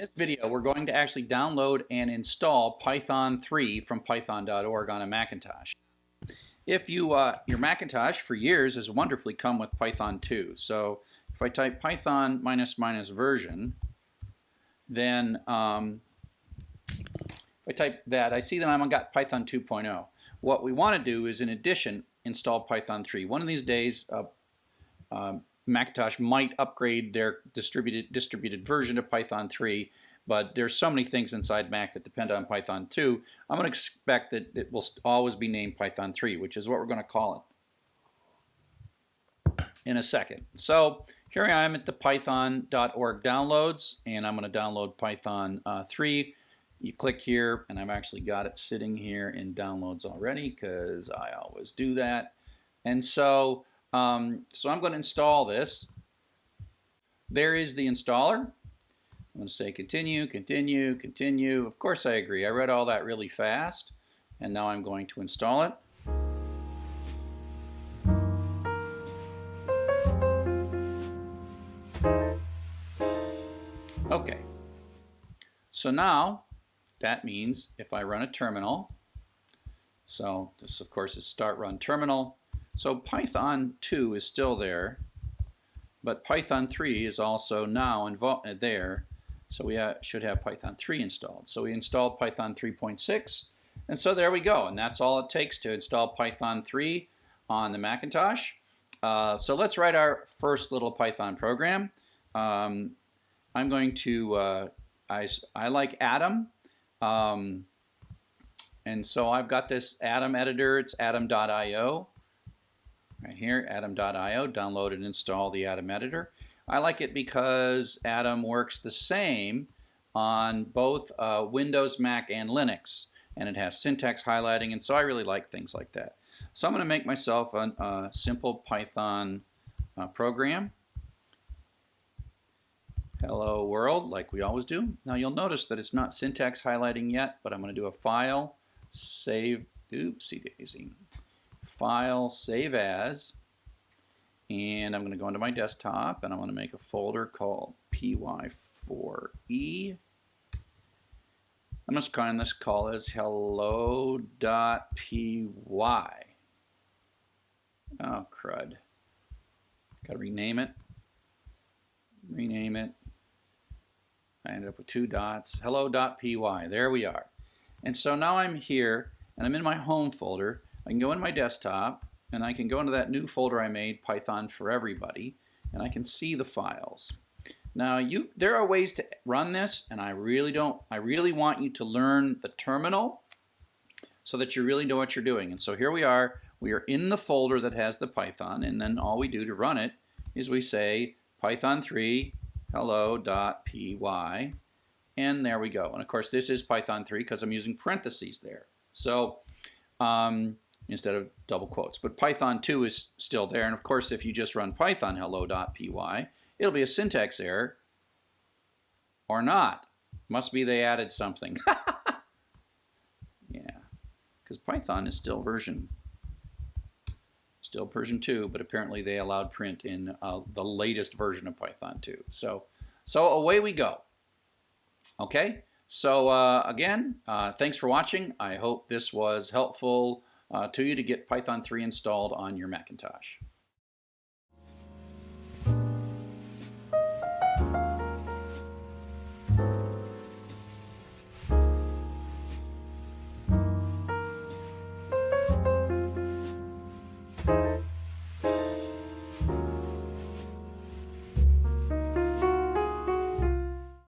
In this video, we're going to actually download and install Python 3 from python.org on a Macintosh. If you, uh, your Macintosh for years has wonderfully come with Python 2. So if I type Python minus minus version, then um, if I type that, I see that I've got Python 2.0. What we want to do is, in addition, install Python 3. One of these days, uh, um, Macintosh might upgrade their distributed distributed version of Python 3, but there's so many things inside Mac that depend on Python 2. I'm going to expect that it will always be named Python 3, which is what we're going to call it in a second. So here I am at the python.org downloads, and I'm going to download Python uh, 3. You click here, and I've actually got it sitting here in downloads already because I always do that. And so um, so I'm going to install this. There is the installer. I'm going to say continue, continue, continue. Of course I agree. I read all that really fast. And now I'm going to install it. Okay. So now that means if I run a terminal, so this of course is start run terminal, so Python 2 is still there, but Python 3 is also now uh, there. So we ha should have Python 3 installed. So we installed Python 3.6, and so there we go. And that's all it takes to install Python 3 on the Macintosh. Uh, so let's write our first little Python program. Um, I'm going to, uh, I, I like Atom. Um, and so I've got this Atom editor, it's atom.io right here, atom.io, download and install the Atom editor. I like it because Atom works the same on both uh, Windows, Mac, and Linux. And it has syntax highlighting, and so I really like things like that. So I'm going to make myself a, a simple Python uh, program. Hello world, like we always do. Now you'll notice that it's not syntax highlighting yet, but I'm going to do a file, save, oopsie daisy file, save as, and I'm going to go into my desktop and I'm going to make a folder called py4e. I'm just calling this call as hello.py. Oh, crud. Got to rename it. Rename it. I ended up with two dots. Hello.py. There we are. And so now I'm here and I'm in my home folder I can go in my desktop and I can go into that new folder I made, Python for Everybody, and I can see the files. Now you, there are ways to run this, and I really don't, I really want you to learn the terminal so that you really know what you're doing. And so here we are, we are in the folder that has the Python, and then all we do to run it is we say python3 hello.py, and there we go. And of course this is Python 3 because I'm using parentheses there. So um, instead of double quotes. But Python 2 is still there. And of course, if you just run python hello.py, it'll be a syntax error or not. Must be they added something. yeah, because Python is still version still version 2, but apparently they allowed print in uh, the latest version of Python 2. So, so away we go. Okay, so uh, again, uh, thanks for watching. I hope this was helpful Uh, to you to get Python 3 installed on your Macintosh.